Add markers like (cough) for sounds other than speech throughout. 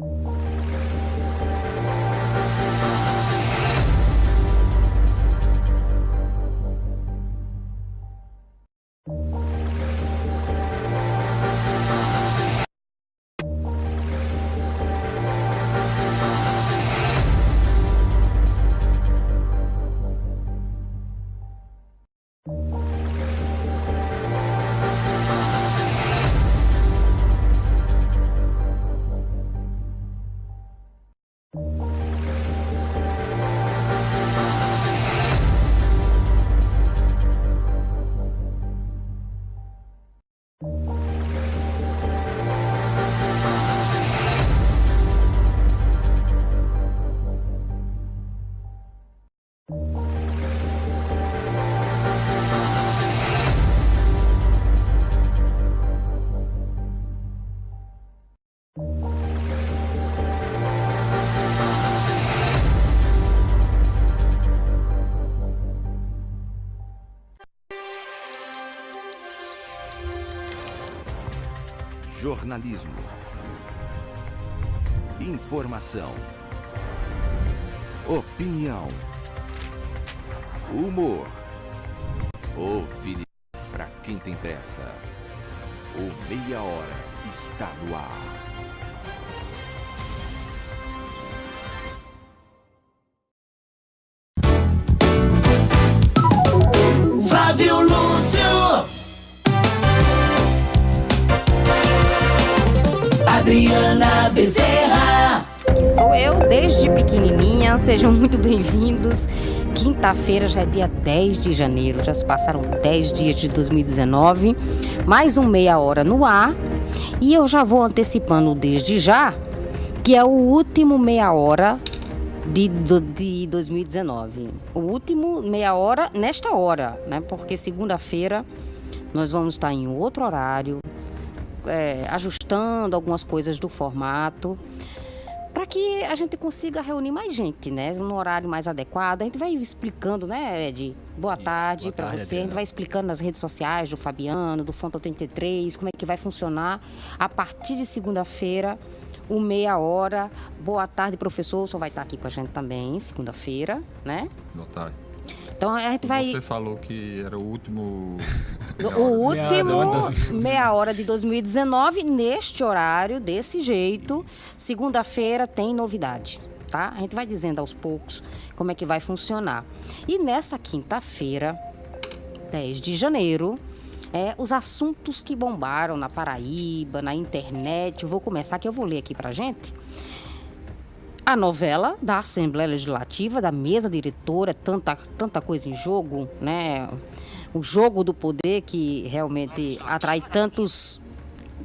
you Jornalismo. Informação. Opinião. Humor. Opinião. Para quem tem pressa. O Meia Hora está no ar. Bezerra. que sou eu desde pequenininha. Sejam muito bem-vindos. Quinta-feira já é dia 10 de janeiro, já se passaram 10 dias de 2019. Mais um meia hora no ar. E eu já vou antecipando desde já que é o último meia hora de, de 2019. O último meia hora nesta hora, né? Porque segunda-feira nós vamos estar em outro horário, é, ajustando algumas coisas do formato para que a gente consiga reunir mais gente, né? No horário mais adequado. A gente vai explicando, né, Ed? Boa Isso, tarde para você. A gente Adriana. vai explicando nas redes sociais do Fabiano, do Fonte 83, como é que vai funcionar a partir de segunda-feira, o meia hora. Boa tarde, professor. O senhor vai estar aqui com a gente também, segunda-feira, né? Boa tarde. Então a gente vai. Você falou que era o último. (laughs) O último de (laughs) 2019. meia hora de 2019, neste horário, desse jeito. Segunda-feira tem novidade, tá? A gente vai dizendo aos poucos como é que vai funcionar. E nessa quinta-feira, 10 de janeiro, é, os assuntos que bombaram na Paraíba, na internet. Eu vou começar que eu vou ler aqui pra gente. A novela da Assembleia Legislativa, da mesa diretora, tanta, tanta coisa em jogo, né? O jogo do poder que realmente atrai tantos,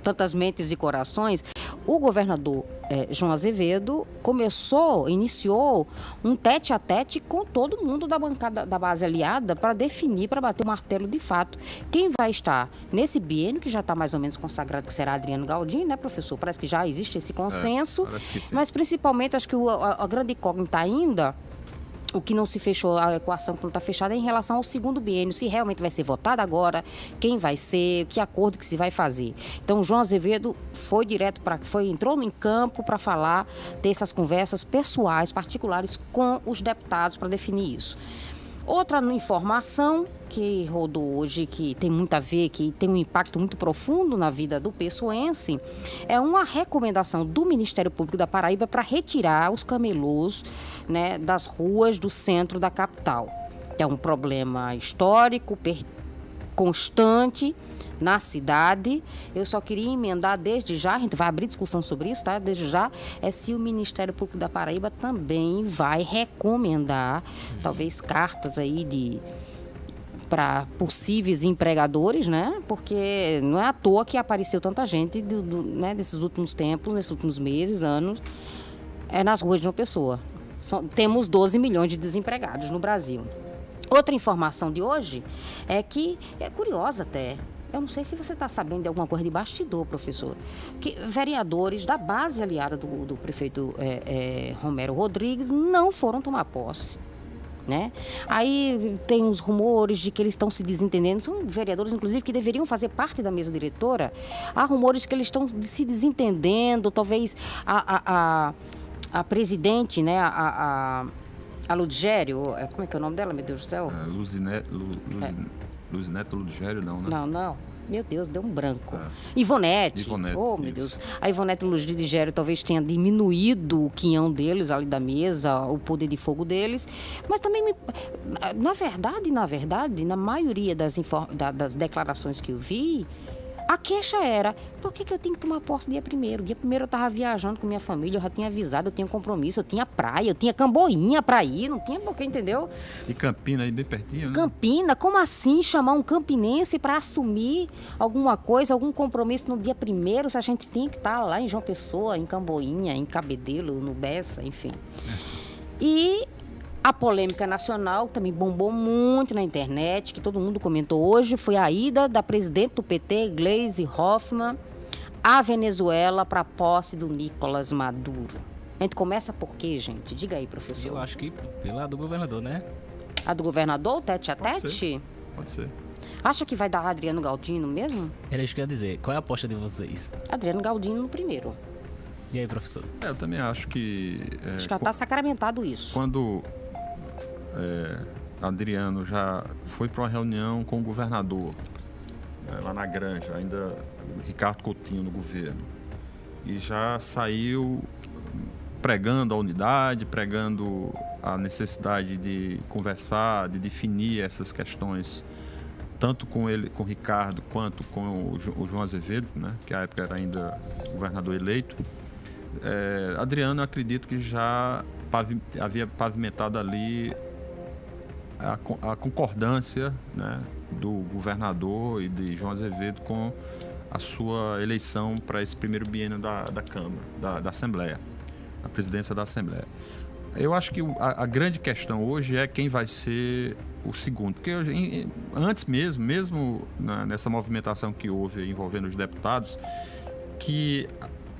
tantas mentes e corações. O governador eh, João Azevedo começou, iniciou um tete a tete com todo mundo da bancada da base aliada para definir, para bater o martelo de fato. Quem vai estar nesse biênio, que já está mais ou menos consagrado, que será Adriano Galdino, né, professor? Parece que já existe esse consenso. parece que sim. Mas principalmente, acho que o- a, a grande incógnita ainda, o que não se fechou, a equação que não está fechada, é em relação ao segundo biênio, se realmente vai ser votado agora, quem vai ser, que acordo que se vai fazer. Então, João Azevedo foi direto para, foi entrou em campo para falar, ter essas conversas pessoais, particulares com os deputados para definir isso. Outra informação que rodou hoje, que tem muito a ver, que tem um impacto muito profundo na vida do pessoense, é uma recomendação do Ministério Público da Paraíba para retirar os camelôs né, das ruas do centro da capital. É um problema histórico, constante na cidade. Eu só queria emendar desde já, a gente vai abrir discussão sobre isso, tá? Desde já, é se o Ministério Público da Paraíba também vai recomendar, talvez cartas aí de para possíveis empregadores, né? Porque não é à toa que apareceu tanta gente do, do- né, desses últimos tempos, nesses últimos meses, anos, é nas ruas de uma pessoa. São- temos 12 milhões de desempregados no Brasil. Outra informação de hoje é que é curiosa até. Eu não sei se você está sabendo de alguma coisa de bastidor, professor. Que vereadores da base aliada do, do prefeito eh, eh, Romero Rodrigues não foram tomar posse. Né? Aí tem os rumores de que eles estão se desentendendo. São vereadores, inclusive, que deveriam fazer parte da mesa diretora. Há rumores que eles estão se desentendendo. Talvez a, a, a, a presidente, né, a, a, a Ludgério, é, como é que é o nome dela, meu Deus do céu? É, Luzineto, Lu, Luzi- Luzineto Ludgério, não, né? Não, não. Meu Deus, deu um branco. É. Ivonete. Ivonete, Oh, meu isso. Deus. A Ivonete Luz de Gério talvez tenha diminuído o quinhão deles ali da mesa, o poder de fogo deles. Mas também, me... na verdade, na verdade, na maioria das, infor- da- das declarações que eu vi, a queixa era, por que, que eu tenho que tomar posse dia primeiro? Dia primeiro eu estava viajando com minha família, eu já tinha avisado, eu tinha compromisso, eu tinha praia, eu tinha camboinha pra ir, não tinha por que, entendeu? E Campina aí bem pertinho, né? Campina, como assim chamar um campinense para assumir alguma coisa, algum compromisso no dia primeiro, se a gente tem que estar lá em João Pessoa, em Camboinha, em Cabedelo, no Bessa, enfim. E a polêmica nacional que também bombou muito na internet, que todo mundo comentou hoje, foi a ida da presidente do PT, Gleisi Hoffmann, à Venezuela para a posse do Nicolás Maduro. A gente começa por quê, gente? Diga aí, professor. Eu acho que pela do governador, né? A do governador, tete a Pode tete? Pode ser. Acha que vai dar Adriano Galdino mesmo? Era isso que eu ia dizer. Qual é a aposta de vocês? Adriano Galdino no primeiro. E aí, professor? É, eu também acho que. é, Acho que já está sacramentado isso. Quando é, Adriano já foi para uma reunião com o governador, né, lá na Granja, ainda Ricardo Coutinho no governo, e já saiu pregando a unidade, pregando a necessidade de conversar, de definir essas questões, tanto com ele, com o Ricardo, quanto com o, Jo- o João Azevedo, né, que à época era ainda governador eleito. É, Adriano, acredito que já havia pavimentado ali a, a concordância né, do governador e de João Azevedo com a sua eleição para esse primeiro biênio da, da Câmara, da, da Assembleia, a presidência da Assembleia. Eu acho que a, a grande questão hoje é quem vai ser o segundo, porque em- antes mesmo, mesmo na- nessa movimentação que houve envolvendo os deputados, que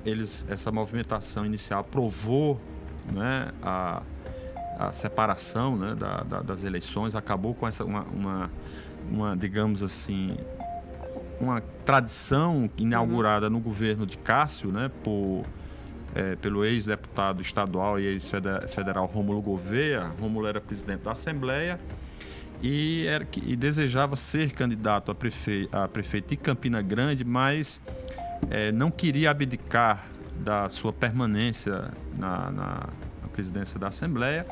eles essa movimentação inicial provou né, a, a separação né, da- da- das eleições, acabou com essa uma, uma, uma, digamos assim uma tradição inaugurada no governo de Cássio, né, por eh, pelo ex-deputado estadual e ex-federal Rômulo Gouveia. Rômulo era presidente da Assembleia e, era, e desejava ser candidato a, prefe, a prefeito de Campina Grande, mas eh, não queria abdicar da sua permanência na, na- na presidência da Assembleia,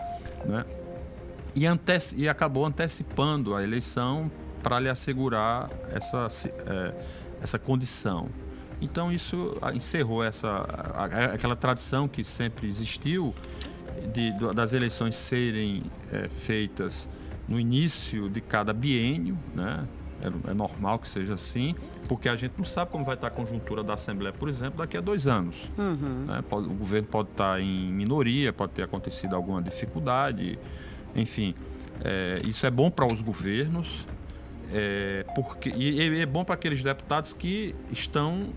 né? e, e acabou antecipando a eleição para lhe assegurar essa, eh, essa condição. Então isso ah, encerrou essa aquela tradição que sempre existiu de- das eleições serem eh, feitas no início de cada biênio, né? É, é normal que seja assim, porque a gente não sabe como vai estar a conjuntura da Assembleia, por exemplo, daqui a dois anos. né? Pode- o governo pode estar em minoria, pode ter acontecido alguma dificuldade, enfim. é, isso é bom para os governos, é, porque, e, e é bom para aqueles deputados que estão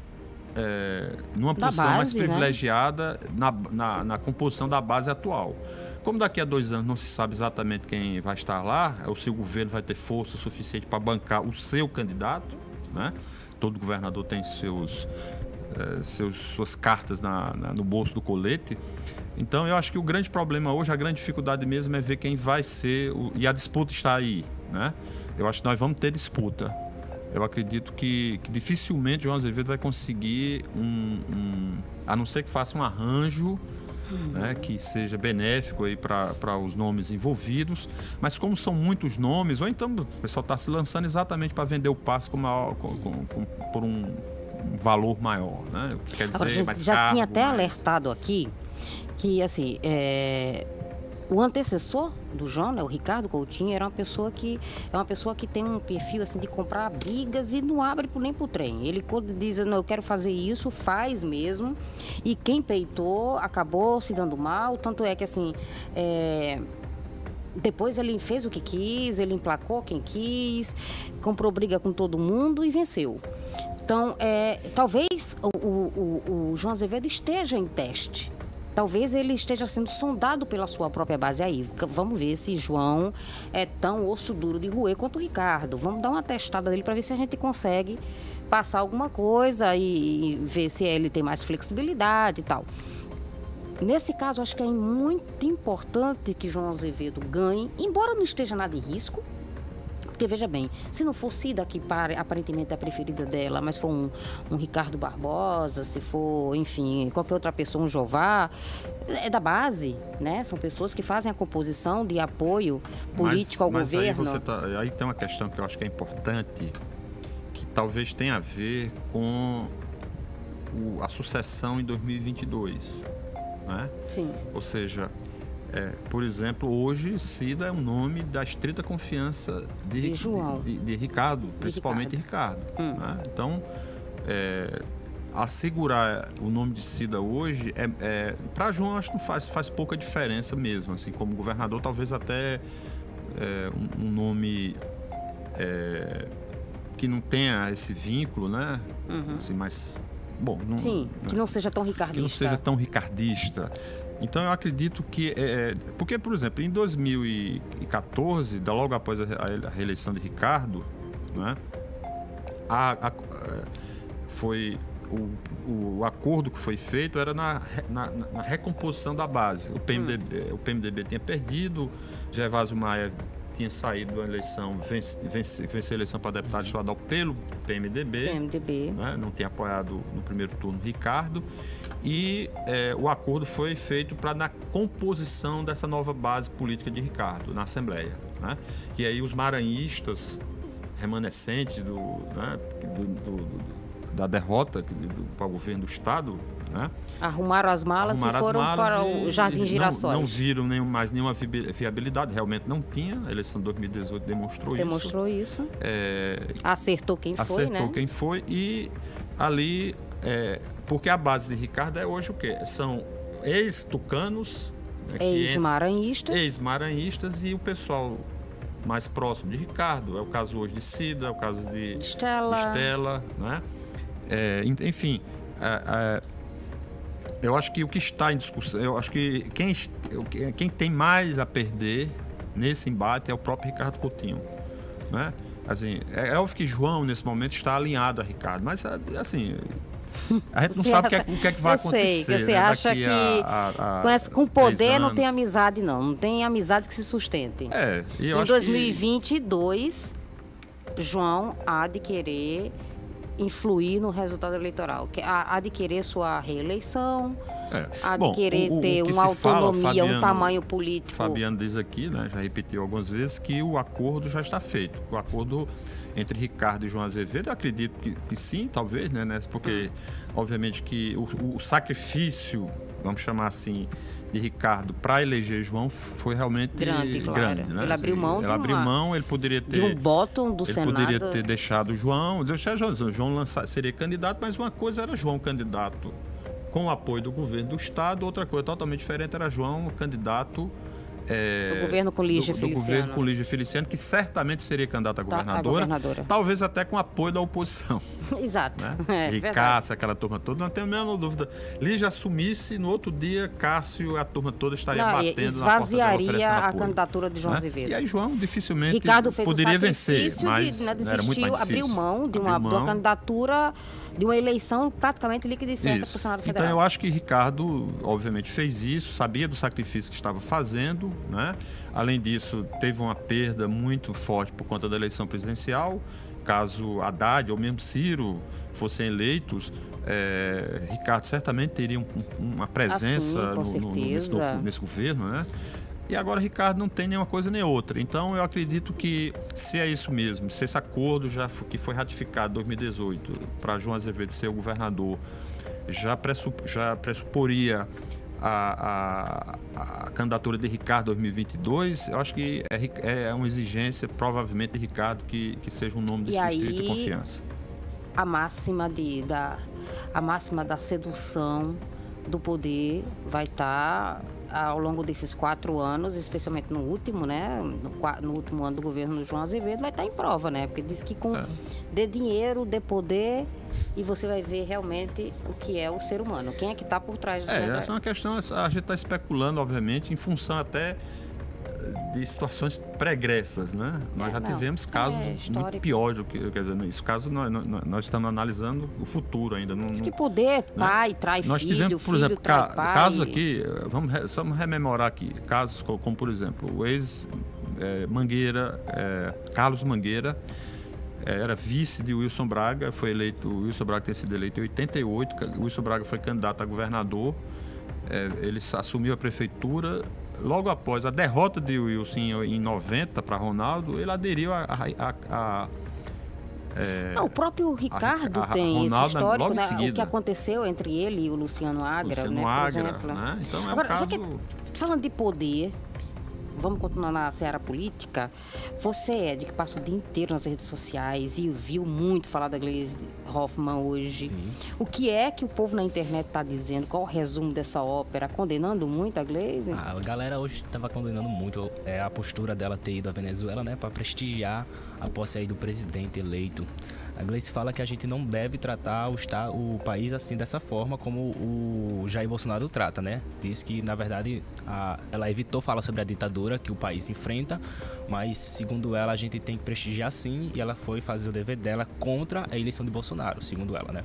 é, numa Da posição mais base, né? privilegiada na, na, na composição da base atual. Como daqui a dois anos não se sabe exatamente quem vai estar lá, o seu governo vai ter força suficiente para bancar o seu candidato, né? Todo governador tem seus, eh, seus, suas cartas na- na- no bolso do colete. Então, eu acho que o grande problema hoje, a grande dificuldade mesmo é ver quem vai ser. o- e a disputa está aí. Né? Eu acho que nós vamos ter disputa. Eu acredito que, que dificilmente o João Azevedo vai conseguir um, um- A não ser que faça um arranjo né, que seja benéfico aí para os nomes envolvidos. Mas como são muitos nomes, ou então o pessoal está se lançando exatamente para vender o passe com maior- com- com- com- por um valor maior. Né? Quer dizer, Agora, mais já tinha até mais- alertado aqui que, assim, é, o antecessor do João, né, o Ricardo Coutinho, era uma pessoa que é uma pessoa que tem um perfil assim de comprar brigas e não abre por- nem pro trem. Ele quando diz, não, eu quero fazer isso, faz mesmo. E quem peitou acabou se dando mal, tanto é que assim, é, depois ele fez o que quis, ele emplacou quem quis, comprou briga com todo mundo e venceu. Então, é, talvez o- o- o João Azevedo esteja em teste. Talvez ele esteja sendo sondado pela sua própria base. Aí, vamos ver se João é tão osso duro de roer quanto o Ricardo. Vamos dar uma testada dele para ver se a gente consegue passar alguma coisa e ver se ele tem mais flexibilidade e tal. Nesse caso, acho que é muito importante que João Azevedo ganhe, embora não esteja nada em risco. Porque, veja bem, se não for Cida, que pare- aparentemente é a preferida dela, mas for um, um Ricardo Barbosa, se for, enfim, qualquer outra pessoa, um Jová, é da base, né? São pessoas que fazem a composição de apoio político ao mas governo. Aí, você tá- aí tem uma questão que eu acho que é importante, que talvez tenha a ver com o- a sucessão em 2022. Né? Sim, Ou seja, é, por exemplo, hoje Cida é um nome da estrita confiança de, De João. de, de Ricardo, principalmente Ricardo. Hum. né? Então, é, assegurar o nome de Cida hoje, é, é, para João, acho que não faz, faz pouca diferença mesmo. Assim, como governador, talvez até é, um, um nome é, que não tenha esse vínculo, né? Assim, mas, bom, não, Uhum. sim, que não seja tão que ricardista. não seja tão ricardista. Então eu acredito que é, é, porque por exemplo em 2014, da logo após a, re- a reeleição de Ricardo, né, a- a- é, foi o, o acordo que foi feito era na, na, na- recomposição da base. O PMDB, o PMDB tinha perdido, Gervásio Maia tinha saído da eleição, vence, vence, venceu a eleição para deputado estadual pelo PMDB PMDB. né, não tinha apoiado no primeiro turno Ricardo. E é, o acordo foi feito para na composição dessa nova base política de Ricardo na Assembleia. Né? E aí os maranhistas remanescentes do, né, do- do- do- da derrota para o governo do Estado, né? Arrumaram as malas arrumaram e foram as malas para e- o Jardim e não- Girassóis. Não, viram nenhum, mais nenhuma viabilidade, realmente não tinha. A eleição de 2018 demonstrou, Demonstrou isso. isso. É, Acertou quem foi, acertou né? quem foi e ali é, porque a base de Ricardo é hoje o quê? São ex-tucanos, né, Ex-maranhistas. ex-maranhistas e o pessoal mais próximo de Ricardo. É o caso hoje de Cida, é o caso de Estela. Estela, né? É, en- enfim, eu acho que o que está em discussão, eu acho que quem, quem tem mais a perder nesse embate é o próprio Ricardo Coutinho, né? Assim, é é óbvio que João nesse momento está alinhado a Ricardo, mas assim, a gente não Você sabe o que, é, acha- o que é que vai eu sei, acontecer. que você né, acha daqui que a- a- a Com, essa- com poder não tem amizade, não. Não tem amizade que se sustente. É, e eu em acho que- 2022, João há de querer influir no resultado eleitoral. Há de querer sua reeleição, É. de Bom, o- o ter uma se fala, autonomia, um Fabiano- tamanho político. Fabiano diz aqui, né, já repetiu algumas vezes, que o acordo já está feito. O acordo entre Ricardo e João Azevedo, eu acredito que, que sim, talvez, né, né, porque obviamente que o, o sacrifício, vamos chamar assim, de Ricardo para eleger João foi realmente Grande, claro. grande, né? Ele abriu mão ele de abriu mão, ele poderia ter de um bottom do ele Senado. poderia ter deixado João, deixar João, João lançar, seria candidato, mas uma coisa era João candidato com o apoio do governo do estado, outra coisa totalmente diferente era João candidato é, Do governo com Lígia do, do Feliciano. governo com Lígia Feliciano, que certamente seria candidato a Tá, a governadora, governadora. talvez até com apoio da oposição, (laughs) Exato. né? É, e verdade. Cássio, aquela turma toda, não tenho a menor dúvida. Lígia assumisse, no outro dia, Cássio, a turma toda estaria Não, batendo na porta dela, esvaziaria a apoio, candidatura de João né? Azevedo. E aí João dificilmente Ricardo fez poderia vencer, mas de, né, desistiu, abriu mão de uma, Abriu de uma mão. candidatura, de uma eleição praticamente líquida e certa para o Senado Então Federal. eu acho que Ricardo, obviamente, fez isso, sabia do sacrifício que estava fazendo, né? Além disso, teve uma perda muito forte por conta da eleição presidencial. Caso Haddad ou mesmo Ciro fossem eleitos, eh, Ricardo certamente teria um- um- uma presença Ah, sim, no- no- nesse, nesse governo, né? E agora Ricardo não tem nenhuma coisa nem outra. Então eu acredito que se é isso mesmo, se esse acordo já que foi ratificado em 2018 para João Azevedo ser o governador já, pressup, já pressuporia a, a- a candidatura de Ricardo 2022, eu acho que é, é uma exigência provavelmente de Ricardo que, que seja um nome de E aí- confiança. a máxima de, da, a máxima da sedução do poder vai estar ao longo desses quatro anos, especialmente no último, né? No, no último ano do governo do João Azevedo, vai estar em prova, né? Porque diz que com É. dê dinheiro, dê poder e você vai ver realmente o que é o ser humano. Quem é que está por trás É, da- essa é uma questão, a gente está especulando, obviamente, em função até de situações pregressas, né? Nós É, já não, tivemos é casos muito histórico. piores do que, quer dizer, nesse caso nós, nós, nós estamos analisando o futuro ainda. Não, não- que poder, pai trai Nós filho, tivemos, por filho exemplo, trai ca- pai. casos aqui, eh, vamos, só vamos rememorar aqui, casos co- como, por exemplo, o ex-Mangueira, Carlos Mangueira, eh, era vice de Wilson Braga, foi eleito, o Wilson Braga tem sido eleito em 88, ca- o Wilson Braga foi candidato a governador, ele assumiu a prefeitura, logo após a derrota de Wilson em, em 90 para Ronaldo, ele aderiu a- a- a- a Não, o próprio Ricardo a tem Ronaldo, esse histórico, logo em né? o que aconteceu entre ele e o Luciano Agra, Luciano né, Agra, né? Então é um Agora, já caso... que falando de poder, vamos continuar na seara política. Você, Ed, que passa o dia inteiro nas redes sociais e viu muito falar da Gleisi Hoffmann hoje. Sim. O que é que o povo na internet está dizendo? Qual o resumo dessa ópera? Condenando muito a Gleisi? A galera hoje estava condenando muito é, a postura dela ter ido à Venezuela, né, para prestigiar a posse aí do presidente eleito. A Gleice fala que a gente não deve tratar o, esta- o país assim dessa forma como o Jair Bolsonaro trata, né? Diz que na verdade a- ela evitou falar sobre a ditadura que o país enfrenta, mas segundo ela a gente tem que prestigiar sim e ela foi fazer o dever dela contra a eleição de Bolsonaro, segundo ela, né?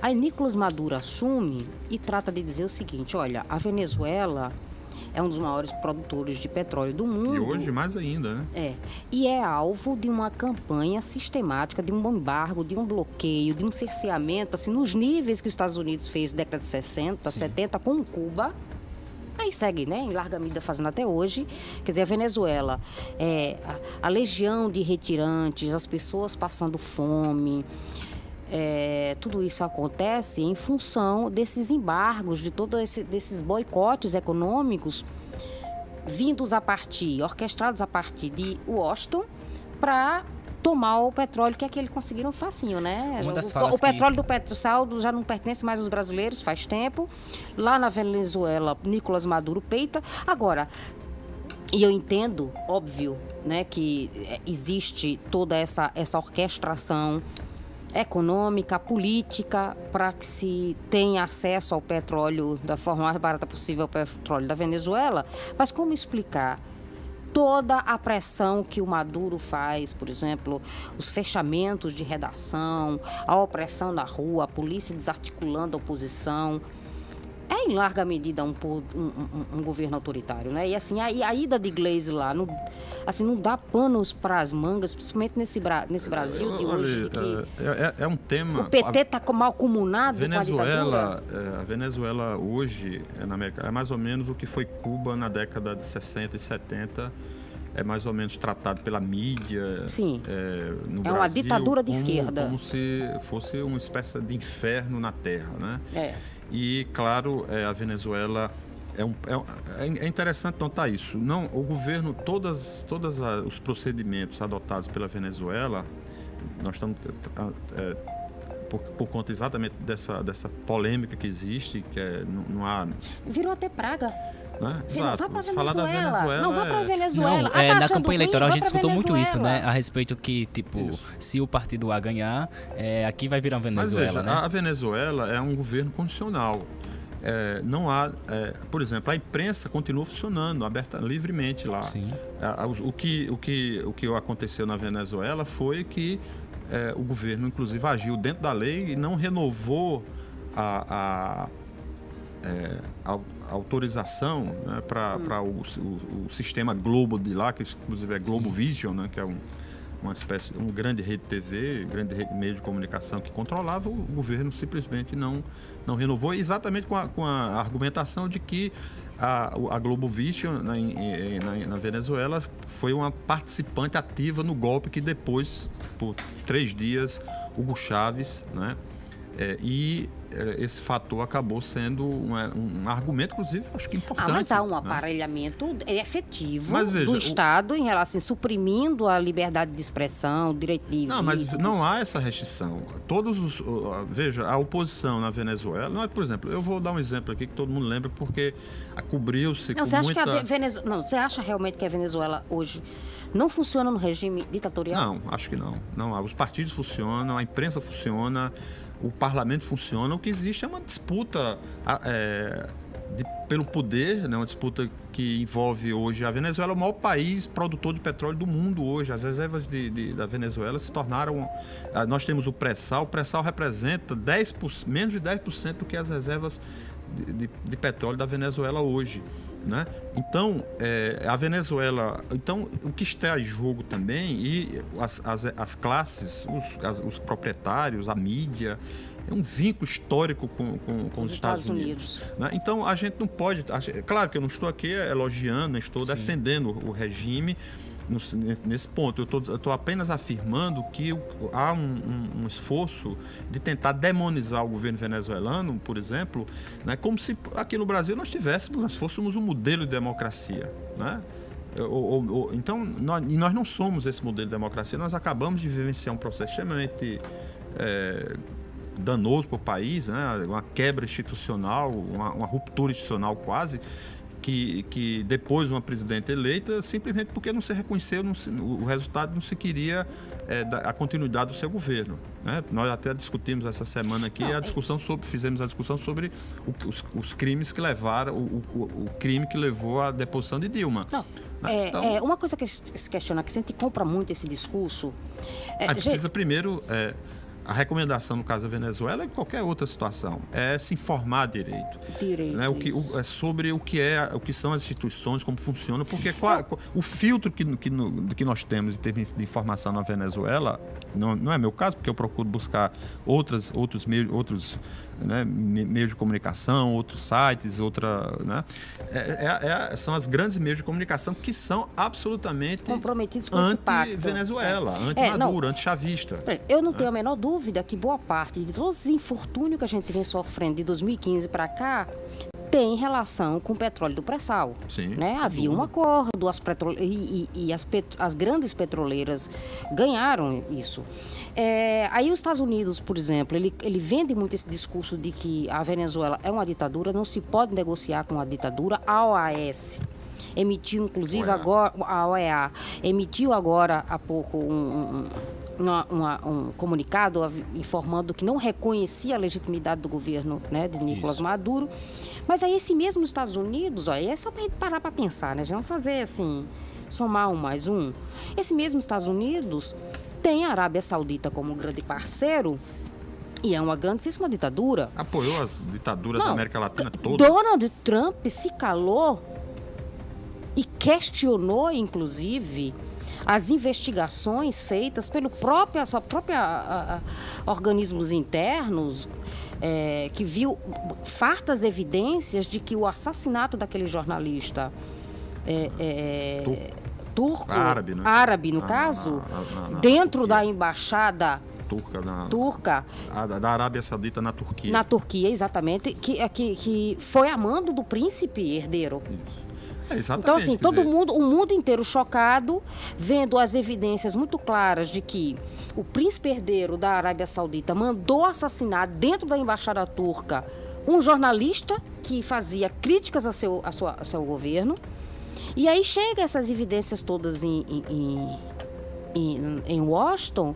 Aí Nicolas Maduro assume e trata de dizer o seguinte: olha, a Venezuela é um dos maiores produtores de petróleo do mundo. E hoje mais ainda, né? É. E é alvo de uma campanha sistemática, de um embargo, de um bloqueio, de um cerceamento, assim, nos níveis que os Estados Unidos fez na década de 60, 70 com Cuba. Aí segue, né, em larga medida fazendo até hoje. Quer dizer, a Venezuela, é, a, a legião de retirantes, as pessoas passando fome, é, tudo isso acontece em função desses embargos, de todos esse, desses boicotes econômicos vindos a partir, orquestrados a partir de Washington, para tomar o petróleo que é que eles conseguiram facinho, né? O, o petróleo que- do Petrosaldo já não pertence mais aos brasileiros faz tempo. Lá na Venezuela, Nicolás Maduro peita. Agora, e eu entendo, óbvio, né, que eh, existe toda essa, essa orquestração econômica, política, para que se tenha acesso ao petróleo da forma mais barata possível ao petróleo da Venezuela. Mas como explicar toda a pressão que o Maduro faz, por exemplo, os fechamentos de redação, a opressão na rua, a polícia desarticulando a oposição? É em larga medida um, um- um- governo autoritário, né? E assim, a, a ida de Gleisi lá, não, assim, não dá panos para as mangas, principalmente nesse, nesse Brasil de Olha, hoje, que é, é- é um tema. o PT está mal comunado com a ditadura. Venezuela, é, a Venezuela hoje é, na América é mais ou menos o que foi Cuba na década de 60 e 70. É mais ou menos tratado pela mídia. Sim. É, no É uma Brasil ditadura de como- esquerda. Como se fosse uma espécie de inferno na Terra, né? É. E, claro, é, a Venezuela é, um, é, é interessante notar isso. Não, o governo, todas, todos os procedimentos adotados pela Venezuela, nós estamos é, por, por conta exatamente dessa, dessa polêmica que existe, que é, não, não há. Virou até praga. Né? Você não Exato. vá para Falar da Venezuela. Não vá para é- Venezuela. Não, Ah, é, na campanha ruim? eleitoral a gente escutou muito isso, né? A respeito que, tipo, Isso. se o partido A ganhar, é, aqui vai virar Venezuela, veja, né? a Venezuela é um governo condicional. É, não há, é, por exemplo, a imprensa continua funcionando aberta livremente lá. Sim. A- a- o, que, o, que, o que aconteceu na Venezuela foi que é, o governo, inclusive, agiu dentro da lei e não renovou a, a, é, a- autorização né, para o, o- o sistema Globo de lá, que inclusive é Globo Vision, né, que é um, uma espécie, um grande rede TV, grande rede meio de comunicação que controlava, o governo simplesmente não, não renovou, exatamente com a, com a argumentação de que a, a Globo Vision na, na- na Venezuela foi uma participante ativa no golpe que depois, por três dias, Hugo Chávez, né, É, e é, esse fator acabou sendo um, um, argumento, inclusive, acho que importante. Ah, mas há um né? aparelhamente efetivo Mas veja, do o- Estado em relação, suprimindo a liberdade de expressão, o direito de Não, mas não há essa restrição. Todos os. o- Veja, a oposição na Venezuela. Não é, por exemplo, eu vou dar um exemplo aqui que todo mundo lembra, porque a- cobriu-se com você acha muita. que a Venezuela, não, você acha realmente que a Venezuela hoje não funciona no regime ditatorial? Não, acho que não. Não, os partidos funcionam, a imprensa funciona, o parlamento funciona. O que existe é uma disputa é, de- pelo poder, né? uma disputa que envolve hoje a Venezuela, o maior país produtor de petróleo do mundo hoje. As reservas de- de- da Venezuela se tornaram. ah, Nós temos o pré-sal, o pré-sal representa 10%, menos de 10% do que as reservas de, de- petróleo da Venezuela hoje. Né? Então, é, a Venezuela. Então, o que está em jogo também, e as, as, as classes, os, as- os proprietários, a mídia, é um vínculo histórico com, com, com os, Os Estados, Estados Unidos. né? Então, a gente não pode. a Claro que eu não estou aqui elogiando, estou defendendo o regime nesse ponto. Eu estou apenas afirmando que há um, um- um esforço de tentar demonizar o governo venezuelano, por exemplo, né, como se aqui no Brasil nós tivéssemos, nós fôssemos um modelo de democracia. Né? Ou- ou- ou- então, nós, e nós não somos esse modelo de democracia, nós acabamos de vivenciar um processo extremamente é, danoso para o país, né? uma quebra institucional, uma, uma ruptura institucional quase, que, que depois de uma presidente eleita, simplesmente porque não se reconheceu, não se- o resultado não se queria é, da- a continuidade do seu governo. né? Nós até discutimos essa semana aqui Não, a é- discussão sobre, fizemos a discussão sobre o- os, os crimes que levaram, o, o- o crime que levou à deposição de Dilma. Não. Né? É, Então- é, uma coisa que se questiona, que a gente compra muito esse discurso. É, Aí gente, precisa primeiro. é, a recomendação no caso da Venezuela e qualquer outra situação é se informar direito. direito, né, o que, o- é sobre o que é o que são as instituições, como funcionam, porque qual- qual- o filtro que, que, no- que nós temos em termos de informação na Venezuela não, não é meu caso, porque eu procuro buscar outras, outros meios, outros né, me- meios de comunicação, outros sites, outra, né, é- é- é- são as grandes meios de comunicação que são absolutamente Comprometidos com anti-Venezuela, É, anti-Maduro, anti-chavista. Eu não tenho a menor dúvida que boa parte de todos os infortúnios que a gente vem sofrendo de 2015 para cá tem relação com o petróleo do pré-sal. Né? Havia um dúvida. acordo, as petro... e, e- e as, pet- as grandes petroleiras ganharam isso. É, aí os Estados Unidos, por exemplo, ele, ele vende muito esse discurso de que a Venezuela é uma ditadura, não se pode negociar com a ditadura. A OAS emitiu, inclusive, OEA. agora, a OEA emitiu agora há pouco um, um- uma- uma- um comunicado informando que não reconhecia a legitimidade do governo né, de Nicolás Isso. Maduro. Mas aí esse mesmo Estados Unidos, ó, é só para gente parar para pensar, né? Já vamos fazer assim, somar um mais um. Esse mesmo Estados Unidos tem a Arábia Saudita como grande parceiro e é uma grandíssima ditadura. Apoiou as ditaduras da Não, América Latina todas. Donald Trump se calou e questionou, inclusive, as investigações feitas pelo próprio, a sua própria a- a- organismos internos, é, que viu fartas evidências de que o assassinato daquele jornalista é, é, turco, Árabe, né? árabe, no Na- caso, na- na- dentro da embaixada turca na, turca a- da Arábia Saudita na Turquia. na Turquia, exatamente, que, que, que foi amando do príncipe herdeiro. Isso. É, exatamente. Então, assim, todo mundo, o mundo inteiro chocado, vendo as evidências muito claras de que o príncipe herdeiro da Arábia Saudita mandou assassinar dentro da embaixada turca um jornalista que fazia críticas a seu, a sua, a seu governo. E aí chega essas evidências todas em, em, em, em- em Washington.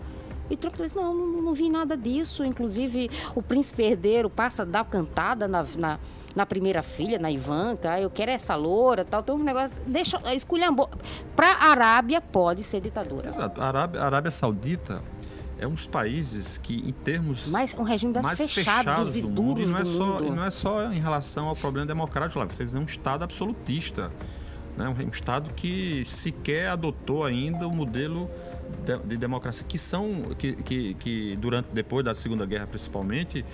E Trump diz, não, não, não vi nada disso. Inclusive, o príncipe herdeiro passa a dar cantada na, na, na primeira filha, na Ivanka. Ah, Eu quero essa loura, tal. Tem um negócio... Deixa... Esculhambou. Pra Arábia, pode ser ditadura. Exato. A Arábia, a Arábia Saudita é um dos países que, em termos Mas um regime mais fechados, fechados e do mundo, e não é só mundo. não é só em relação ao problema democrático lá. Vocês é um estado absolutista, né? Um estado que sequer adotou ainda o modelo de, de democracia que são que, que, que durante depois da Segunda Guerra principalmente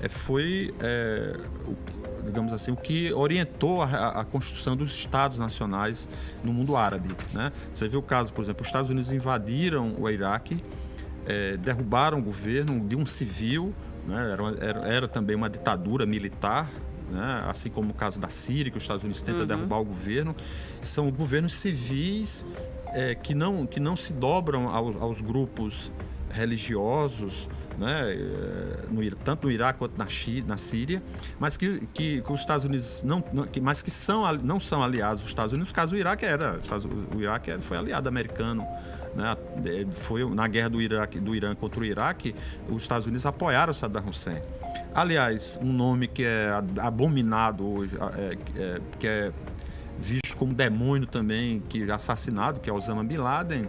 eh, foi eh, o- digamos assim o que orientou a, a- construção dos estados nacionais no mundo árabe, né? Você vê o caso, por exemplo, os Estados Unidos invadiram o Iraque eh, derrubaram o governo de um civil, né? era, uma- era, era também uma ditadura militar, né? assim como o caso da Síria, que os Estados Unidos tentam derrubar o governo. São governos civis eh, que, não, que não se dobram ao- aos grupos religiosos, né, eh, no tanto no Iraque quanto na, Chi- na Síria, mas que, que, que os Estados Unidos não, não- que, mas que são, não são aliados dos Estados Unidos. No caso, o Iraque era, o Iraque era- foi aliado americano. Né, eh, foi na guerra do, Iraque, do Irã contra o Iraque, os Estados Unidos apoiaram Saddam Hussein. Aliás, um nome que é abominado hoje, é- é- que é visto como demônio também, que assassinado, que é Osama Bin Laden,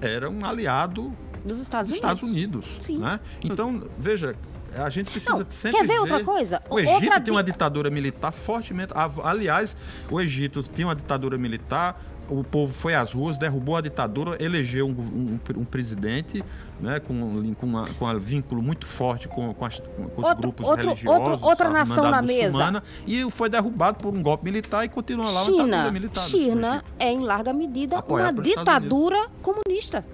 era um aliado Dos Estados dos Unidos. Estados Unidos. Sim. Né? Então, veja, a gente precisa Não, sempre quer ver outra coisa? O Egito Outra tem uma di- ditadura militar fortemente... Aliás, o Egito tinha uma ditadura militar, o povo foi às ruas, derrubou a ditadura, elegeu um, um- um presidente né, com, com, uma- com um vínculo muito forte com, com, as- com os Outro- grupos outro- religiosos. outro- outra nação na mesa. E foi derrubado por um golpe militar e continua lá uma ditadura China, militar. no China é em larga medida Apoiado uma ditadura comunista.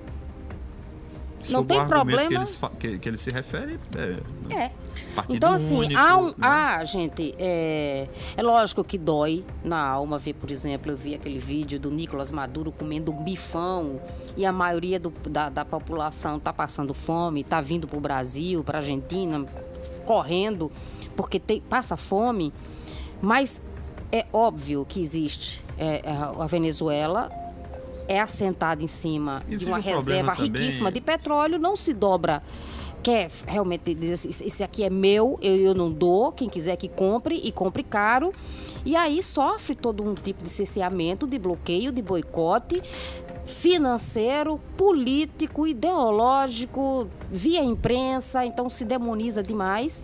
Não Sob tem problema. Que, eles que, que ele se refere. É, É. Partido Então, assim, único, há um. né? Ah, gente, é, é lógico que dói na alma ver, por exemplo, eu vi aquele vídeo do Nicolas Maduro comendo um bifão e a maioria do- da, da população tá passando fome, tá vindo pro Brasil, pra Argentina, correndo, porque tem, passa fome. Mas é óbvio que existe é, a a Venezuela. É assentada em cima Existe de uma um reserva riquíssima de petróleo, não se dobra quer realmente dizer assim, "Esse- aqui é meu, eu, eu não dou, quem quiser que compre e compre caro. E aí sofre todo um tipo de cerceamento, de bloqueio, de boicote financeiro, político, ideológico, via imprensa, então se demoniza demais.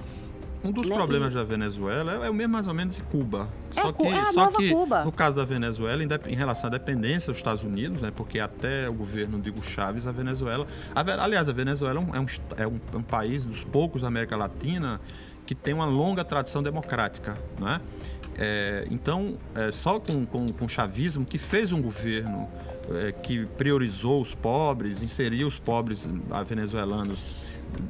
Um dos né? problemas da Venezuela é, é o mesmo mais ou menos de Cuba. É só que, é só que Cuba. no caso da Venezuela, em, relação à dependência dos Estados Unidos, né, porque até o governo de Hugo Chávez, a Venezuela. a aliás, a Venezuela é um, é um é um- é um país dos poucos da América Latina que tem uma longa tradição democrática. Né? É, então, é, só com, com, com o chavismo, que fez um governo é, que priorizou os pobres, inseriu os pobres ah, venezuelanos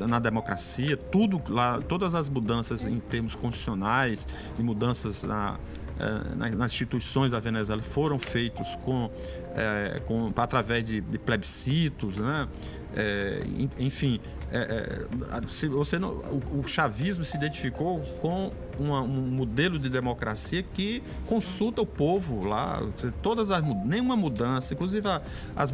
na democracia, tudo lá, todas as mudanças em termos constitucionais e mudanças na, eh, na- nas instituições da Venezuela foram feitos com, eh, com através de, de plebiscitos, né? En- enfim, se você não- o, o chavismo se identificou com uma- um modelo de democracia que consulta o povo lá, todas as nenhuma mudança, inclusive a- as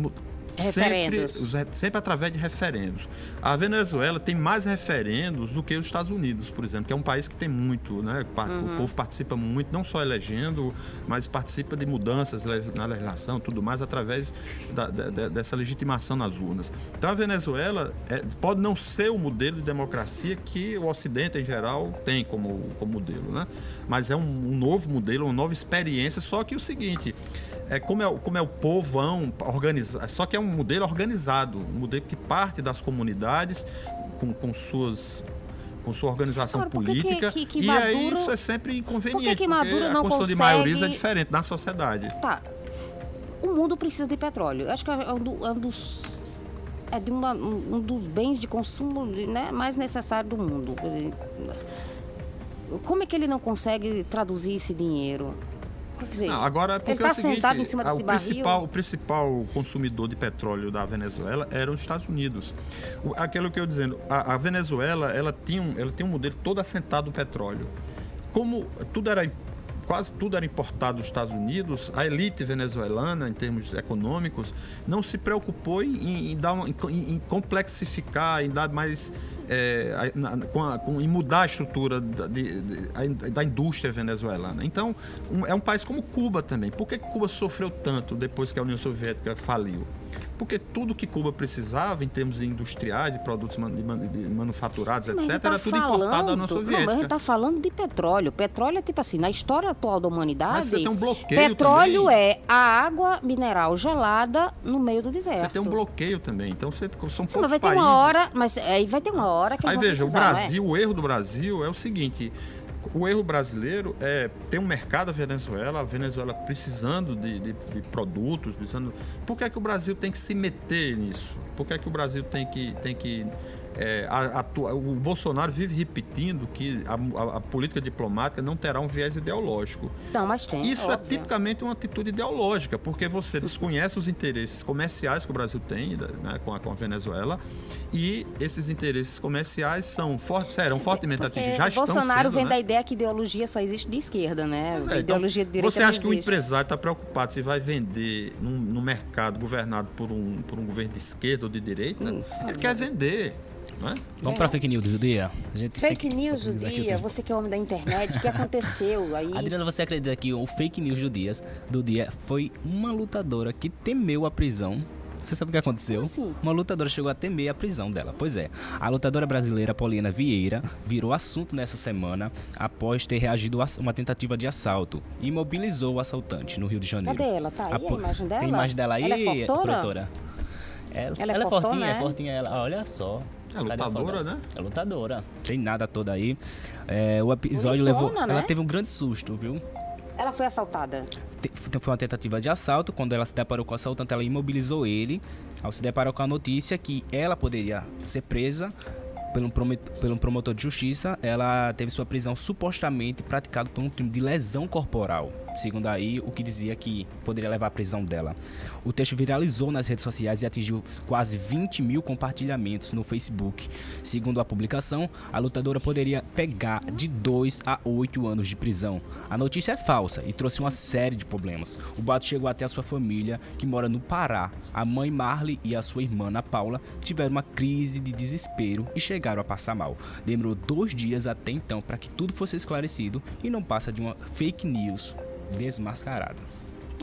Sempre, Referendos. os re- sempre através de referendos. A Venezuela tem mais referendos do que os Estados Unidos, por exemplo, que é um país que tem muito, né? Pa- O povo participa muito, não só elegendo, mas participa de mudanças na legislação, tudo mais, através da- da- dessa legitimação nas urnas. Então a Venezuela é, pode não ser o modelo de democracia que o Ocidente, em geral, tem como, como modelo, né? Mas é um, um novo modelo, uma nova experiência, só que o seguinte, é como é, o- como é o povão organizado, só que é um modelo organizado, um modelo que parte das comunidades com, com suas com sua organização Agora, por que que- política que- que e aí Maduro- isso é sempre inconveniente por que Maduro porque não a condição de consegue- maiorias é diferente na sociedade Tá. O mundo precisa de petróleo. Eu acho que é um, do- é um dos. É de uma- um, dos bens de consumo né, mais necessários do mundo. Como é que ele não consegue traduzir esse dinheiro? Quer dizer, Não, agora é porque ele é o tá seguinte, sentado em cima ah, desse o barril. principal, o principal consumidor de petróleo da Venezuela eram os Estados Unidos. O- aquilo que eu dizendo, a, a Venezuela ela tinha, um, ela tinha um modelo todo assentado no petróleo. Como tudo era quase tudo era importado dos Estados Unidos, a elite venezuelana, em termos econômicos, não se preocupou em, em dar uma- em, em complexificar, em dar mais. é, na- com a- com- em mudar a estrutura da, de- de- da indústria venezuelana. Então, um- é um país como Cuba também. Por que Cuba sofreu tanto depois que a União Soviética faliu? Porque tudo que Cuba precisava em termos industriais, de produtos man- de man- de manufaturados, Mas etc., tá era tudo importado da União falando- Não, mas a Soviética. gente tá falando de petróleo. Petróleo é tipo assim, na história atual da humanidade. Mas você tem um bloqueio Petróleo também. é a água mineral gelada no meio do deserto. Você tem um bloqueio também. Então, você, são Sim, poucos mas vai ter países. uma hora, mas aí vai ter uma hora que Aí veja, o? Brasil, o erro do Brasil é o seguinte: o erro brasileiro é ter um mercado a Venezuela, a Venezuela precisando de, de- de produtos, precisando. Por que, é que o Brasil tem que se meter nisso? Por que, é que o Brasil tem que, tem que é, a- a- o Bolsonaro vive repetindo que a, a- política diplomática não terá um viés ideológico. Não, mas tem. Isso é óbvio. tipicamente uma atitude ideológica, porque você desconhece os interesses comerciais que o Brasil tem né, com, a, com a Venezuela e esses interesses comerciais são fortes, serão fortemente Porque atingidos. Já estão Bolsonaro sendo, vem né? da ideia que ideologia só existe de esquerda, né? É, então, ideologia de direita Você acha que o empresário está preocupado se vai vender num, num mercado governado por um, por um governo de esquerda ou de direita? Hum, Ele quer vender. Né? Vamos pra fake news do dia? A Fake news do dia, você que é homem da internet, o que aconteceu (laughs) aí? Adriana, você acredita que o fake news do dia, do dia foi uma lutadora que temeu a prisão? Você sabe o que aconteceu? Assim? Uma lutadora chegou a temer a prisão dela. Pois é, a lutadora brasileira Paulina Vieira virou assunto nessa semana após ter reagido a uma tentativa de assalto e imobilizou o assaltante no Rio de Janeiro. Cadê ela? Tá aí a po- imagem dela? Tem imagem dela aí, Ela é fortuna? produtora? Ela, Ela é ela é fortinha, é? é fortinha ela. Olha só. É foto lutadora, né? É lutadora. Treinada toda aí. É, o episódio Bonitona, levou. né? Ela teve um grande susto, viu? Ela foi assaltada. Te- Foi uma tentativa de assalto. Quando ela se deparou com o assaltante, ela imobilizou ele. Ao se deparar com a notícia que ela poderia ser presa pelo, promet- pelo promotor de justiça, ela teve sua prisão supostamente praticada por um crime de lesão corporal. Segundo aí, o que dizia que poderia levar à prisão dela. O texto viralizou nas redes sociais e atingiu quase 20 mil compartilhamentos no Facebook. Segundo a publicação, a lutadora poderia pegar de 2 a 8 anos de prisão. A notícia é falsa e trouxe uma série de problemas. O boato chegou até a sua família, que mora no Pará. A mãe Marley e a sua irmã Ana Paula tiveram uma crise de desespero e chegaram a passar mal. Demorou dois dias até então para que tudo fosse esclarecido e não passa de uma fake news desmascarada.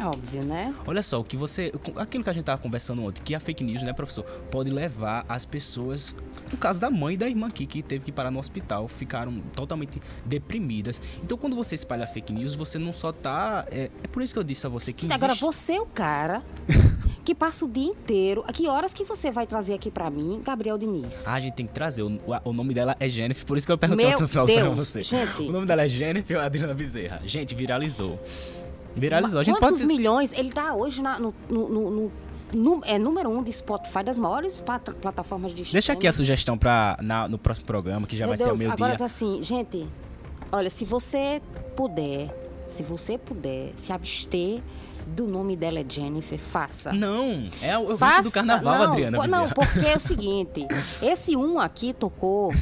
Óbvio, né? Olha só, o que você. Aquilo que a gente tava conversando ontem, que a fake news, né, professor, pode levar as pessoas. No caso da mãe e da irmã aqui, que teve que parar no hospital, ficaram totalmente deprimidas. Então, quando você espalha fake news, você não só tá. É, é por isso que eu disse a você que. Agora, existe- você é o cara (laughs) que passa o dia inteiro. A que horas que você vai trazer aqui pra mim, Gabriel Diniz? Ah, a gente tem que trazer. O, o nome dela é Jennifer, por isso que eu perguntei Meu (laughs) pra Deus, você. gente. O nome dela é Jennifer Adriana Bezerra. Gente, viralizou. Viralizou. A gente Quantos pode. milhões? Ele tá hoje na- no, no- no- é número um de Spotify, das maiores plataformas de Deixa aqui a streaming. sugestão pra, na- no próximo programa, que já Meu vai Deus, ser o meu agora dia. tá assim, gente, olha, se você puder, se você puder se abster do nome dela é Jennifer, faça. Não, é o, Faça, do carnaval, não, Adriana. Não, porque é o seguinte, esse um aqui tocou,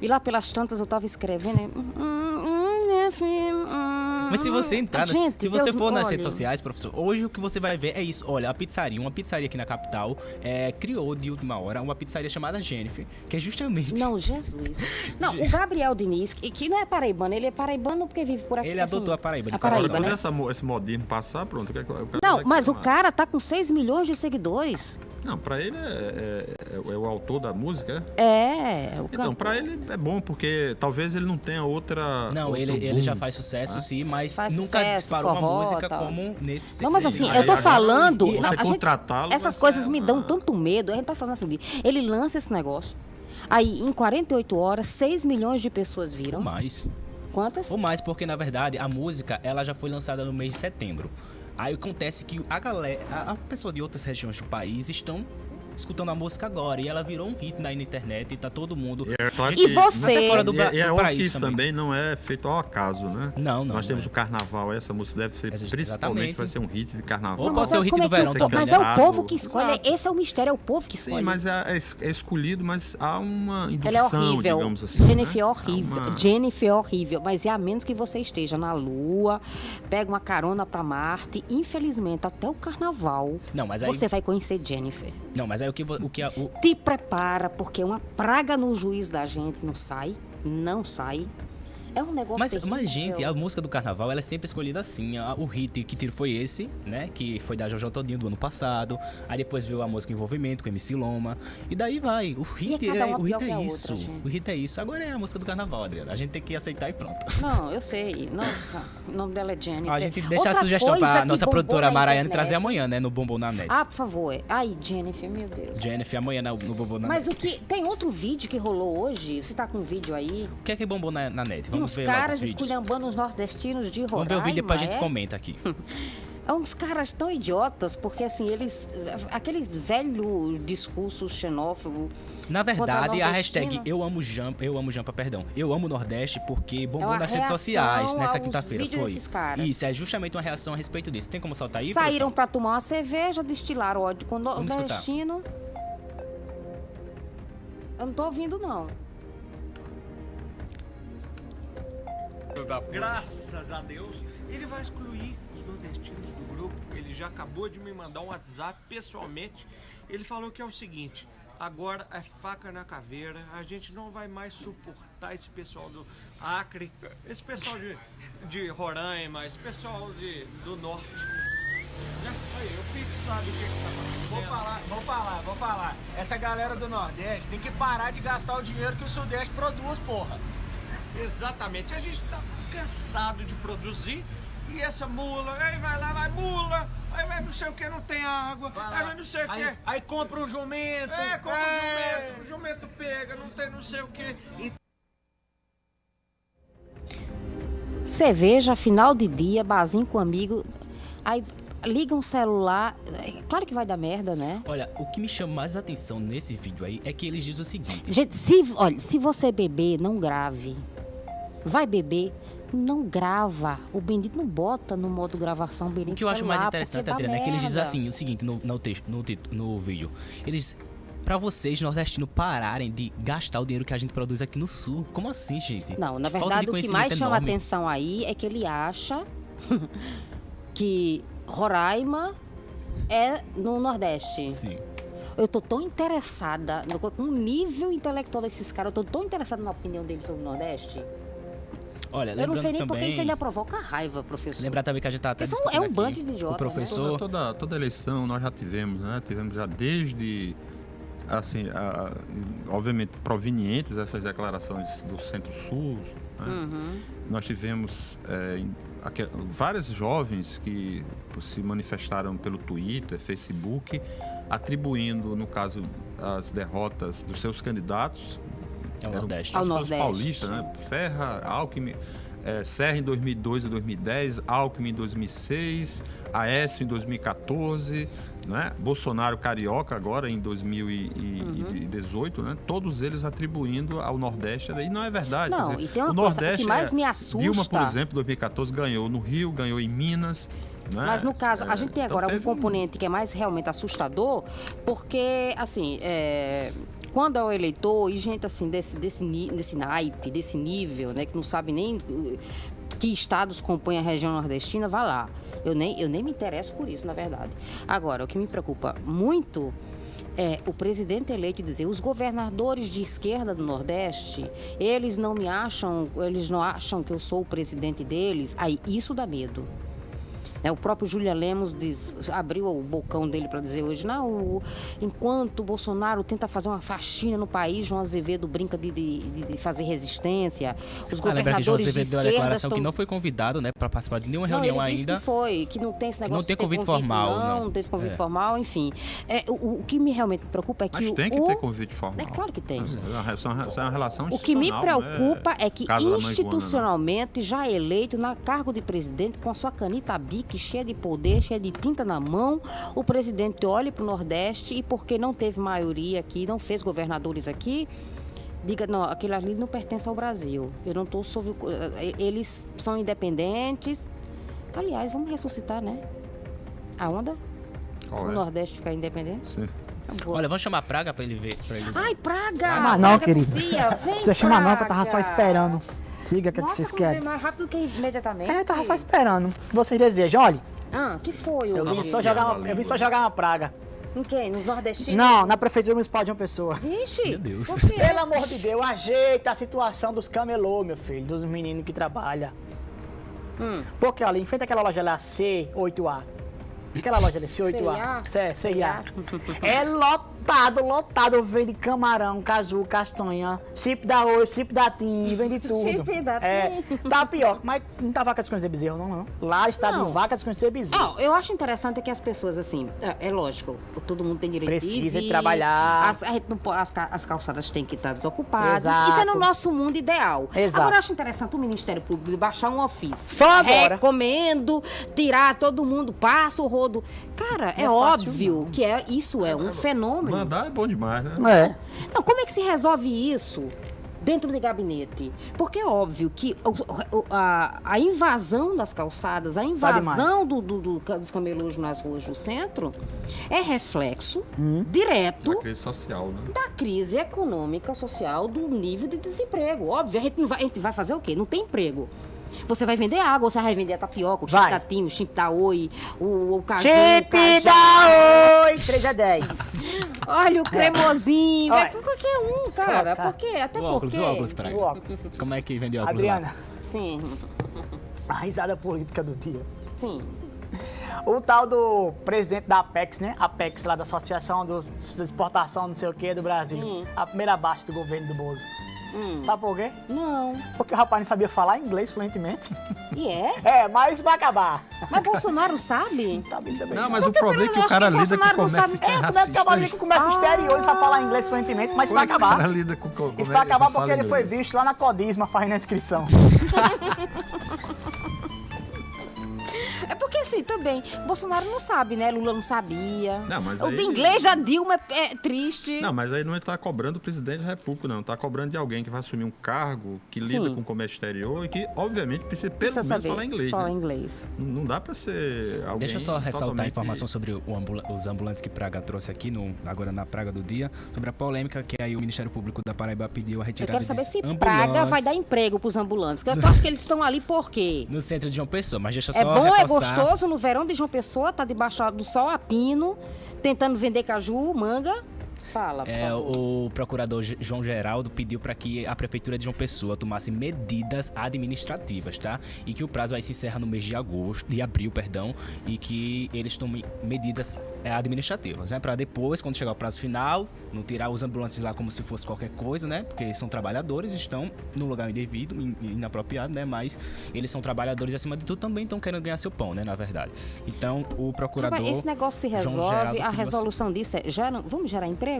e lá pelas tantas eu tava escrevendo, né, hum, hum, minha filha, hum. Mas se você entrar, nas- Gente, se você Deus, for nas olha, redes sociais, professor, hoje o que você vai ver é isso. Olha, a pizzaria, uma pizzaria aqui na capital, é, criou de última hora uma pizzaria chamada Jennifer, que é justamente. Não, Jesus. (laughs) Não, o Gabriel Diniz, que, não é paraibano, ele é paraibano porque vive por aqui. Ele assim, adotou a Paraíba de A. Paraíba, Quando né? essa esse modismo passar, pronto. o que é o Não, mas o cara tá com 6 milhões de seguidores. Não, pra ele é, é- é- é o autor da música, é? É, o cara. Então, pra ele é bom, porque talvez ele não tenha outra. Não, ele, ele boom. já faz sucesso, sim, mas Faz nunca sucesso, disparou forró, uma música tal. como nesse Não, mas assim, Aí eu tô agora, falando. você não, a gente- contratá-lo essas coisas ser me uma- dão tanto medo. A gente tá falando assim, ele lança esse negócio. Aí, em 48 horas, 6 milhões de pessoas Ou viram. mais. Quantas? Ou mais, porque na verdade a música ela já foi lançada no mês de setembro. Aí acontece que a galera, a, a pessoa de outras regiões do país estão escutando a música agora e ela virou um hit na internet e tá todo mundo. É claro E você? Até fora do, E, é- e é do óbvio que país isso também. também não é feito ao acaso, né? Não, não. Nós temos não o carnaval, essa música deve ser, principalmente, vai ser um hit de carnaval. Ou pode ser o é- hit como do é verão também. Mas é o povo que escolhe. Exato. Esse é o mistério, é o povo que escolhe. Sim, mas é, é es- é escolhido, mas há uma indução, Ela é horrível. digamos assim. Jennifer é né? horrível. Uma- Jennifer é horrível. Mas é a menos que você esteja na Lua, pega uma carona pra Marte. Infelizmente, até o carnaval, Não, mas aí, você vai conhecer Jennifer. não, mas aí o que o que a- o, Te prepara, porque uma praga no juiz da gente não sai. Não sai. É um negócio Mas, terrível. mas, gente, a música do carnaval ela é sempre escolhida assim. O hit que tiro foi esse, né? Que foi da Jojo Todinho do ano passado. Aí depois veio a música Envolvimento com MC Loma. E daí vai. O hit, cada é, uma o hit é isso. outra, o hit é isso. Agora é a música do carnaval, Adriana. A gente tem que aceitar e pronto. Não, eu sei. Nossa, o nome dela é Jennifer. A gente deixa Outra a sugestão pra nossa produtora Maraiane trazer amanhã, né? No Bombom na Net. Ah, por favor. Ai, Jennifer, meu Deus. Jennifer, amanhã no, no Bombom na Mas Net. o que. Tem outro vídeo que rolou hoje? Você tá com um vídeo aí? O que é que bombou na, na net? De Vamos uns caras esculhambando os nordestinos de Roraima. Vamos ver o vídeo e depois a gente é? comenta aqui. (laughs) É uns caras tão idiotas, porque assim, eles. Aqueles velho discurso xenófobo. Na verdade, a hashtag. Eu Amo Jampa, eu amo Jampa, perdão. Eu amo Nordeste porque bombou É nas redes sociais nessa quinta-feira. Foi. Isso, é justamente uma reação a respeito disso. Tem como soltar aí? Saíram pra tomar uma cerveja, destilaram ódio com o Vamos escutar. nordestino. Eu não tô ouvindo, não. Graças a Deus, ele vai excluir os nordestinos do grupo. Ele já acabou de me mandar um WhatsApp pessoalmente. Ele falou que é o seguinte: agora é faca na caveira. A gente não vai mais suportar esse pessoal do Acre, esse pessoal de, de Roraima, esse pessoal de, do norte. Né? Aí, o Pete sabe o que, que tá acontecendo. Vou falar, vou falar, vou falar. Essa galera do Nordeste tem que parar de gastar o dinheiro que o Sudeste produz, porra. Exatamente. A gente tá cansado de produzir e essa mula, aí vai lá, vai mula, aí vai não sei o que, não tem água, aí vai não sei o Aí, que. aí compra um jumento. É, como é. o jumento, o jumento pega, não tem não sei o que. E Cerveja, final de dia, barzinho com amigo. Aí liga um celular. é Claro que vai dar merda, né? Olha, o que me chama mais atenção nesse vídeo aí é que eles dizem o seguinte. Gente, se, olha, se você beber, não grave. Vai beber, não grava. O Bendito não bota no modo gravação o Bendito O que eu acho mais interessante, Adriana, é que eles dizem assim, o seguinte, no, no texto, no, no vídeo. Eles. Pra vocês, nordestinos, pararem de gastar o dinheiro que a gente produz aqui no sul. Como assim, gente? Não, na verdade, o que mais chama enorme. atenção aí é que ele acha (laughs) que Roraima é no Nordeste. Sim. Eu tô tão interessada no com o nível intelectual desses caras, eu tô tão interessada na opinião deles sobre o Nordeste. Olha, Eu não sei nem também. porque isso ainda provoca raiva, professor. Lembrar também que a gente tá até discutindo é um bando de idiotas, o né? professor. Toda, toda, toda eleição nós já tivemos, né? Tivemos já desde, assim, a- obviamente provenientes essas declarações do Centro-Sul. né? Uhum. Nós tivemos é, vários jovens que se manifestaram pelo Twitter, Facebook, atribuindo, no caso, as derrotas dos seus candidatos. É o eram Nordeste. Ao Nordeste. paulistas, né? Serra, Alckmin, é, Serra em 2002 e 2010, Alckmin em 2006, Aécio em 2014, né? Bolsonaro carioca agora em 2018, né? Todos eles atribuindo ao Nordeste. E não é verdade. Não, dizer, e tem uma o Nordeste que mais é- me assusta- Dilma, por exemplo, em 2014 ganhou no Rio, ganhou em Minas. Né? Mas no caso, a É, gente tem então agora um teve um- componente que é mais realmente assustador, porque, assim, é, quando é o eleitor e gente assim, desse, desse, desse naipe, desse nível, né, que não sabe nem uh, que estados compõem a região nordestina, vá lá. Eu nem, eu nem me interesso por isso, na verdade. Agora, o que me preocupa muito é o presidente eleito dizer os governadores de esquerda do Nordeste, eles não me acham, eles não acham que eu sou o presidente deles. Aí isso dá medo. Né, o próprio Julian Lemos diz- abriu o bocão dele para dizer hoje, não, o- enquanto o Bolsonaro tenta fazer uma faxina no país, João Azevedo brinca de, de- de- fazer resistência. Os Ah, lembra que João governadores de Azevedo deu a declaração estão... que não foi convidado, né, para participar de nenhuma Não, reunião ele disse ainda. que foi, que não tem esse negócio não tem de ter convite formal, não, não. teve convite É. formal, enfim. É, o, o que me realmente preocupa é que Mas o, tem que o- ter convite formal. É claro que tem. É uma relação, é uma relação O que me né? preocupa é que Casa né? institucionalmente já é eleito na cargo de presidente com a sua canita bique cheia de poder, cheia de tinta na mão, o presidente olha para o Nordeste e porque não teve maioria aqui, não fez governadores aqui, diga, não, aquele ali não pertence ao Brasil. Eu não estou sob o... eh, Eles são independentes. Aliás, vamos ressuscitar, né? A onda? O é? Nordeste ficar independente? Sim. Acabou. Olha, vamos chamar a Praga para ele ver. Pra ele... Ai, praga! Chama não, Praga querido. Vem, Você chama não, que eu tava só esperando. Diga o que, que Nossa, vocês querem. mais rápido que imediatamente. É, tava só esperando. O que vocês desejam? Olha, Ah, que foi eu hoje? vim, só jogar uma, eu vim só jogar uma praga. Em quem? Nos nordestinos? Não, na prefeitura municipal de uma pessoa. Vixe! Meu Deus. Por quê? Pelo amor de Deus, ajeita a situação dos camelô, meu filho, dos meninos que trabalham. Hum. Porque ali, em frente àquela loja lá, C8A. Aquela loja ali, C8A. CIA? C, CIA. É lotado, lotado. Vende camarão, caju, castanha, chip da arroz, chip da tim, vende (laughs) tudo. Chip da É, tapioca. Mas não tá vaca desconhecer bezerro, não, não. Lá está Não. de vaca desconhecer bezerro. Não, eu acho interessante que as pessoas, assim, é, é lógico, todo mundo tem direito Precisa de vir, trabalhar. As, as, as calçadas têm que estar desocupadas. Exato. Isso é no nosso mundo ideal. Exato. Agora, eu acho interessante o Ministério Público baixar um ofício. Só agora. Recomendo tirar todo mundo, passa o rodo. Cara, é, Não é fácil, óbvio que é, isso é um fenômeno. Mandar é bom demais, né? É. Não, como é que se resolve isso dentro de gabinete? Porque é óbvio que o- o- a, a invasão das calçadas, a invasão demais. do, do- do dos camelôs nas ruas do centro é reflexo Hum. direto Da crise social, né? da crise econômica, social, do nível de desemprego. Óbvio, a gente, não vai, a gente vai fazer o quê? Não tem emprego. Você vai vender água, você vai vender a tapioca, o chip Vai. da Tim, o chip da Oi, o, o caju, Chip da Oi, 3 a 10. Olha o cremosinho, Olha. vai pra qualquer um, cara. Por quê? Até O óculos, porque... o óculos. O óculos. Como é que vende óculos lá? Adriana, Sim, a risada política do dia. sim. O tal do presidente da Apex, né? Apex, lá da Associação dos, de Exportação, não sei o que, do Brasil. Hum. A primeira baixa do governo do Bozo. Hum. Sabe por quê? Não. Porque o rapaz não sabia falar inglês fluentemente. E é? (laughs) É, mas vai acabar. Mas Bolsonaro sabe? Tá bem também. Não, mas o problema é que pelo- o cara que lida com Bolsonaro não comércio É, como é que racista. acabar com o comércio exterior e sabe falar inglês fluentemente, mas isso vai é que O cara acabar. lida com com- Isso como vai é acabar porque ele foi visto lá na Codisma fazendo a inscrição. (laughs) É porque assim, também, Bolsonaro não sabe, né? Lula não sabia. Não, mas o aí- de inglês da Dilma é, é triste. Não, mas aí não está cobrando o presidente da República, não. Está cobrando de alguém que vai assumir um cargo, que lida Sim. com o comércio exterior e que, obviamente, precisa pelo Precisa menos saber falar inglês. falar né? inglês. Não não dá para ser alguém Deixa eu só ressaltar a totalmente- informação sobre o ambula- os ambulantes que Praga trouxe aqui, no, agora na Praga do Dia, sobre a polêmica que aí o Ministério Público da Paraíba pediu a Eu retirada quero saber se ambulantes Praga vai dar emprego pros ambulantes. Que eu (laughs) acho que eles estão ali por quê? no centro de João Pessoa, mas deixa eu só É bom, é reforçar. Gostoso no verão de João Pessoa, tá debaixo do sol a pino, tentando vender caju, manga. Fala, por É, favor. o procurador João Geraldo pediu para que a prefeitura de João Pessoa tomasse medidas administrativas, tá? E que o prazo vai se encerra no mês de agosto, de abril, perdão, e que eles tomem medidas é, administrativas, né? Para depois, quando chegar o prazo final, não tirar os ambulantes lá como se fosse qualquer coisa, né? Porque são trabalhadores, estão no lugar indevido, in- inapropriado, né? Mas eles são trabalhadores acima de tudo também estão querendo ganhar seu pão, né? Na verdade. Então, o procurador Rapaz, esse negócio se resolve, Geraldo a resolução disso é, gera, vamos gerar emprego?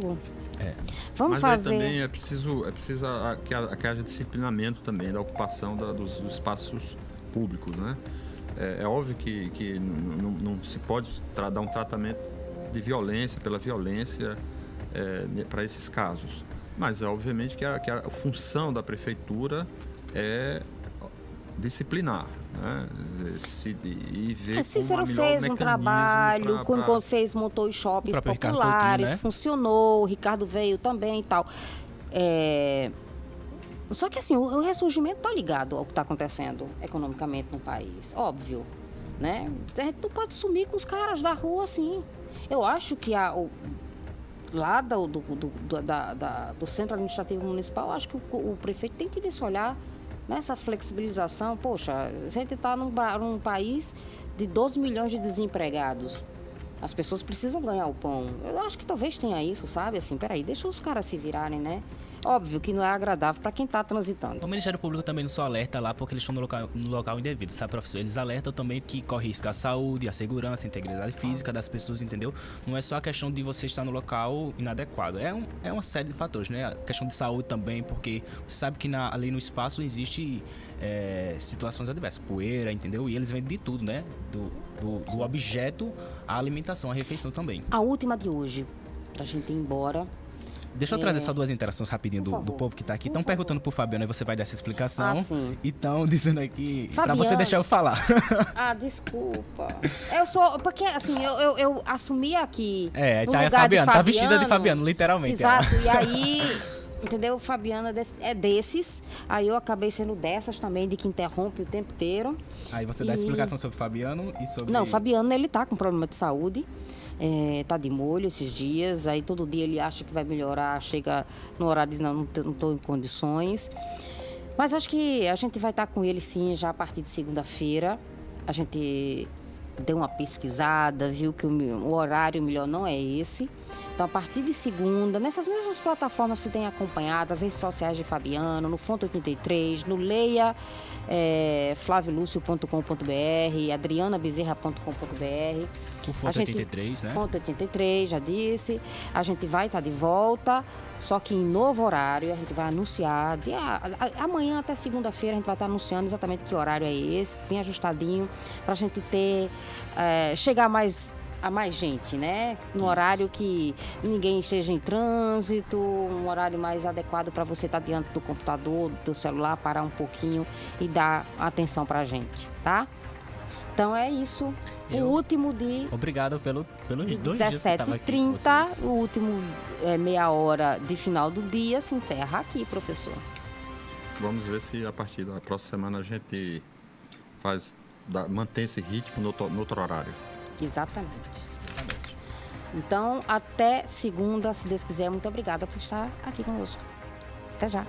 É. Vamos Mas aí fazer... também é preciso, é preciso a- que, a- que haja disciplinamento também da ocupação da- dos, dos espaços públicos, né? É, é óbvio que, que n- n- não se pode dar um tratamento de violência pela violência para esses casos. Mas é obviamente que a, que a função da prefeitura é disciplinar, né? Se, e ver É, Cícero fez um trabalho, pra- quando, pra- fez, montou os shoppings populares, Coutinho, né? funcionou, o Ricardo veio também e tal. É, Só que assim, o, o ressurgimento tá ligado ao que está acontecendo economicamente no país, óbvio, né? A gente não pode sumir com os caras da rua assim. Eu acho que a, o, lá do, do, do, do- da- da- do Centro Administrativo Municipal, eu acho que o, o prefeito tem que ter esse olhar nessa flexibilização. Poxa, a gente está num, num país de 12 milhões de desempregados. As pessoas precisam ganhar o pão. Eu acho que talvez tenha isso, sabe? Assim, peraí, deixa os caras se virarem, né? Óbvio que não é agradável para quem está transitando. O Ministério Público também não só alerta lá porque eles estão no local, no local indevido, sabe, professor? Eles alertam também que corre risco à saúde, à segurança, à integridade física das pessoas, entendeu? Não é só a questão de você estar no local inadequado. É, um, é uma série de fatores, né? A questão de saúde também, porque você sabe que na- ali no espaço existe é, situações adversas, poeira, entendeu? E eles vendem de tudo, né? Do, do, do objeto à alimentação, à refeição também. A última de hoje, pra gente ir embora. Deixa eu É. trazer só duas interações rapidinho do, do povo que tá aqui. Estão perguntando pro Fabiano, aí você vai dar essa explicação. Ah, sim. E estão (laughs) dizendo aqui pra Fabiano. você deixar eu falar. Ah, desculpa. Eu sou. Porque, assim, eu, eu, eu assumi aqui. É, no tá, a lugar de Fabiano, tá vestida de Fabiano, literalmente. Exato. E aí. Entendeu? Fabiana é é desses. Aí eu acabei sendo dessas também, de que interrompe o tempo inteiro. Aí você dá E- explicação sobre o Fabiano e sobre. Não, o Fabiano, ele tá com problema de saúde. É, tá de molho esses dias. Aí todo dia ele acha que vai melhorar. Chega no horário e diz, não, não tô em condições. Mas acho que a gente vai estar com ele sim já a partir de segunda-feira. A gente deu uma pesquisada, viu que o, horário melhor não é esse. Então, a partir de segunda, nessas mesmas plataformas que tem acompanhado, as redes sociais de Fabiano, no Fonte 83, no Leia é, flaviolucio.com.br, adrianabezerra.com.br. O Fonte A gente- 83, né? Fonte 83, já disse. A gente vai estar de volta, só que em novo horário. A gente vai anunciar. de- a- a- amanhã até segunda-feira a gente vai estar anunciando exatamente que horário é esse, bem ajustadinho, para a gente ter. eh, chegar mais a mais gente, né? No horário que ninguém esteja em trânsito, um horário mais adequado para você estar diante do computador, do celular, parar um pouquinho e dar atenção para a gente, tá? Então é isso. Eu- O último de Obrigado pelo, pelos dois dias que eu tava aqui com 17h30, vocês. o último é, meia hora de final do dia se encerra aqui, professor. Vamos ver se a partir da próxima semana a gente faz, dá- mantém esse ritmo no outro, no outro horário. Exatamente. Então, até segunda, se Deus quiser. Muito obrigada por estar aqui conosco. Até já.